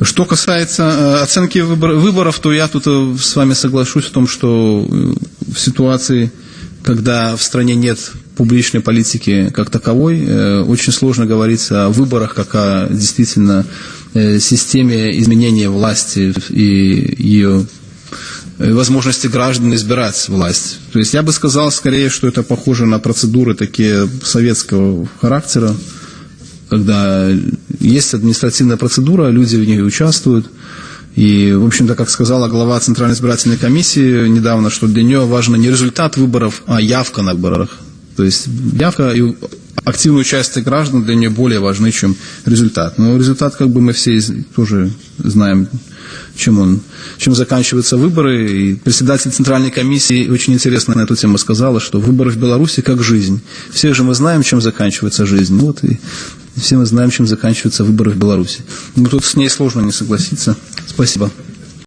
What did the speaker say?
Что касается э, оценки выборов, то я тут э, с вами соглашусь в том, что э, в ситуации, когда в стране нет публичной политики как таковой, очень сложно говорить о выборах, как о действительно системе изменения власти и ее возможности граждан избирать власть. То есть я бы сказал скорее, что это похоже на процедуры такие советского характера, когда есть административная процедура, люди в ней участвуют. И, в общем-то, как сказала глава Центральной избирательной комиссии недавно, что для нее важно не результат выборов, а явка на выборах. То есть явка и активное участие граждан для нее более важны, чем результат. Но результат, как бы мы все тоже знаем, чем он, чем заканчиваются выборы. И председатель Центральной комиссии очень интересно на эту тему сказала, что выборы в Беларуси как жизнь. Все же мы знаем, чем заканчивается жизнь. Вот и все мы знаем, чем заканчиваются выборы в Беларуси. Но тут с ней сложно не согласиться. Спасибо.